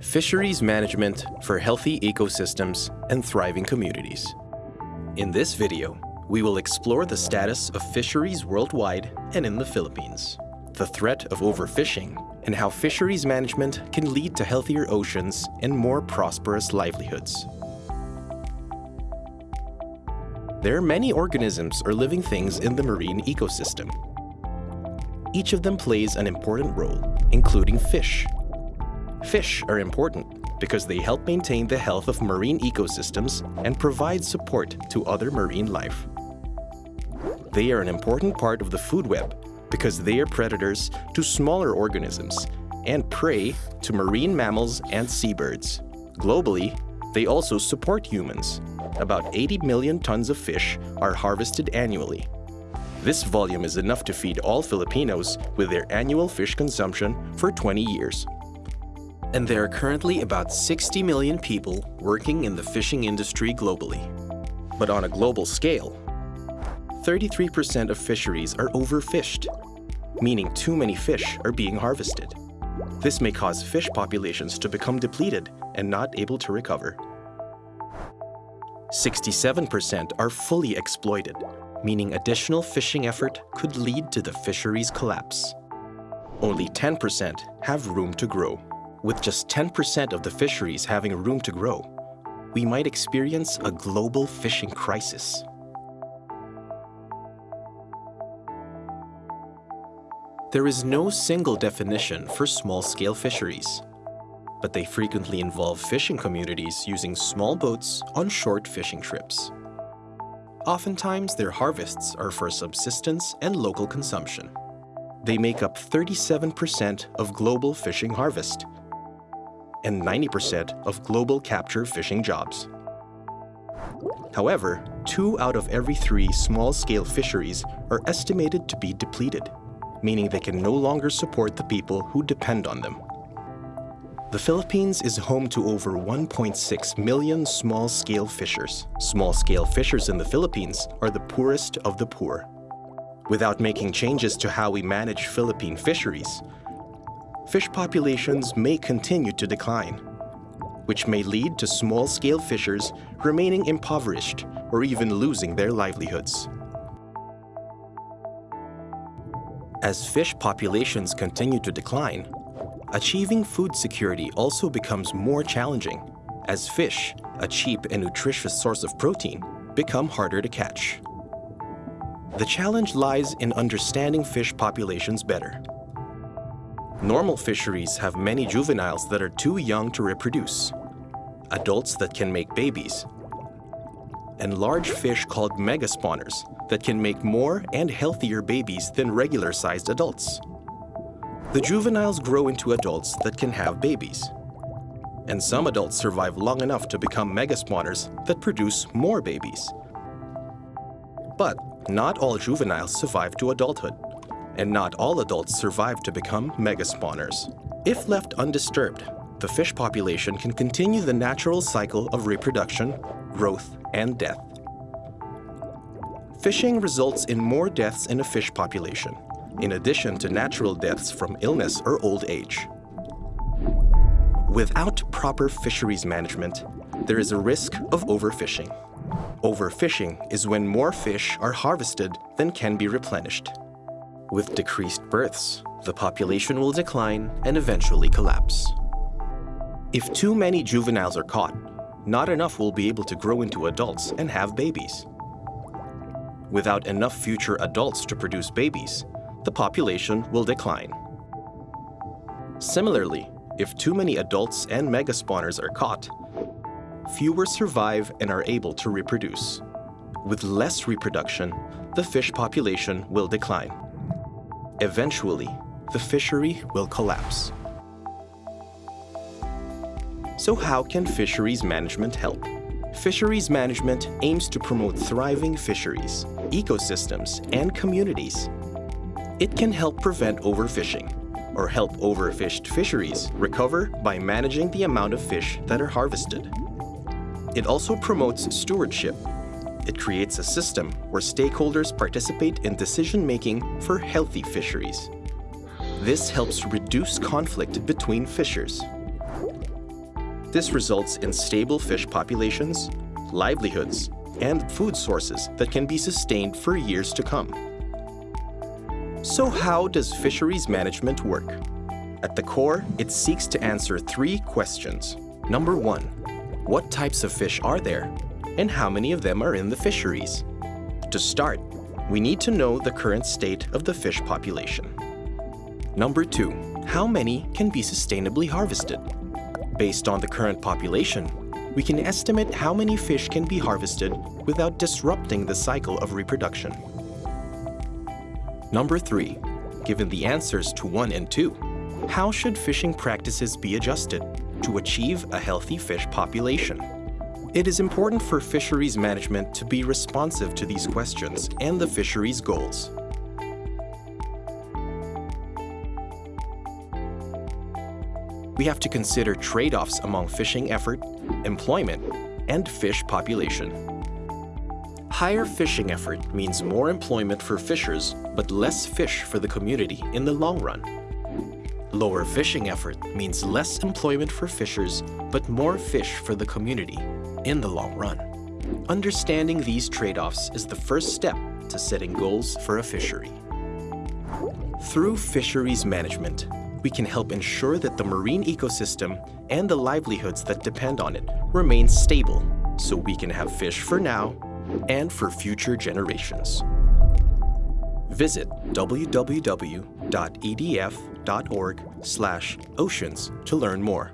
Fisheries Management for Healthy Ecosystems and Thriving Communities. In this video, we will explore the status of fisheries worldwide and in the Philippines, the threat of overfishing, and how fisheries management can lead to healthier oceans and more prosperous livelihoods. There are many organisms or living things in the marine ecosystem. Each of them plays an important role, including fish. Fish are important because they help maintain the health of marine ecosystems and provide support to other marine life. They are an important part of the food web because they are predators to smaller organisms and prey to marine mammals and seabirds. Globally, they also support humans. About 80 million tons of fish are harvested annually. This volume is enough to feed all Filipinos with their annual fish consumption for 20 years. And there are currently about 60 million people working in the fishing industry globally. But on a global scale, 33% of fisheries are overfished, meaning too many fish are being harvested. This may cause fish populations to become depleted and not able to recover. 67% are fully exploited, meaning additional fishing effort could lead to the fisheries collapse. Only 10% have room to grow. With just 10% of the fisheries having room to grow, we might experience a global fishing crisis. There is no single definition for small-scale fisheries, but they frequently involve fishing communities using small boats on short fishing trips. Oftentimes, their harvests are for subsistence and local consumption. They make up 37% of global fishing harvest and 90% of global capture fishing jobs. However, two out of every three small-scale fisheries are estimated to be depleted meaning they can no longer support the people who depend on them. The Philippines is home to over 1.6 million small-scale fishers. Small-scale fishers in the Philippines are the poorest of the poor. Without making changes to how we manage Philippine fisheries, fish populations may continue to decline, which may lead to small-scale fishers remaining impoverished or even losing their livelihoods. As fish populations continue to decline, achieving food security also becomes more challenging as fish, a cheap and nutritious source of protein, become harder to catch. The challenge lies in understanding fish populations better. Normal fisheries have many juveniles that are too young to reproduce, adults that can make babies, and large fish called megaspawners that can make more and healthier babies than regular-sized adults. The juveniles grow into adults that can have babies. And some adults survive long enough to become megaspawners that produce more babies. But not all juveniles survive to adulthood, and not all adults survive to become megaspawners. If left undisturbed, the fish population can continue the natural cycle of reproduction, growth, and death. Fishing results in more deaths in a fish population, in addition to natural deaths from illness or old age. Without proper fisheries management, there is a risk of overfishing. Overfishing is when more fish are harvested than can be replenished. With decreased births, the population will decline and eventually collapse. If too many juveniles are caught, not enough will be able to grow into adults and have babies. Without enough future adults to produce babies, the population will decline. Similarly, if too many adults and megaspawners are caught, fewer survive and are able to reproduce. With less reproduction, the fish population will decline. Eventually, the fishery will collapse. So how can fisheries management help? Fisheries management aims to promote thriving fisheries, ecosystems, and communities. It can help prevent overfishing, or help overfished fisheries recover by managing the amount of fish that are harvested. It also promotes stewardship. It creates a system where stakeholders participate in decision-making for healthy fisheries. This helps reduce conflict between fishers. This results in stable fish populations, livelihoods, and food sources that can be sustained for years to come. So how does fisheries management work? At the core, it seeks to answer three questions. Number one, what types of fish are there? And how many of them are in the fisheries? To start, we need to know the current state of the fish population. Number two, how many can be sustainably harvested? Based on the current population, we can estimate how many fish can be harvested without disrupting the cycle of reproduction. Number three, given the answers to one and two, how should fishing practices be adjusted to achieve a healthy fish population? It is important for fisheries management to be responsive to these questions and the fisheries goals. We have to consider trade-offs among fishing effort, employment, and fish population. Higher fishing effort means more employment for fishers, but less fish for the community in the long run. Lower fishing effort means less employment for fishers, but more fish for the community in the long run. Understanding these trade-offs is the first step to setting goals for a fishery. Through fisheries management, we can help ensure that the marine ecosystem and the livelihoods that depend on it remain stable so we can have fish for now and for future generations. Visit www.edf.org/oceans to learn more.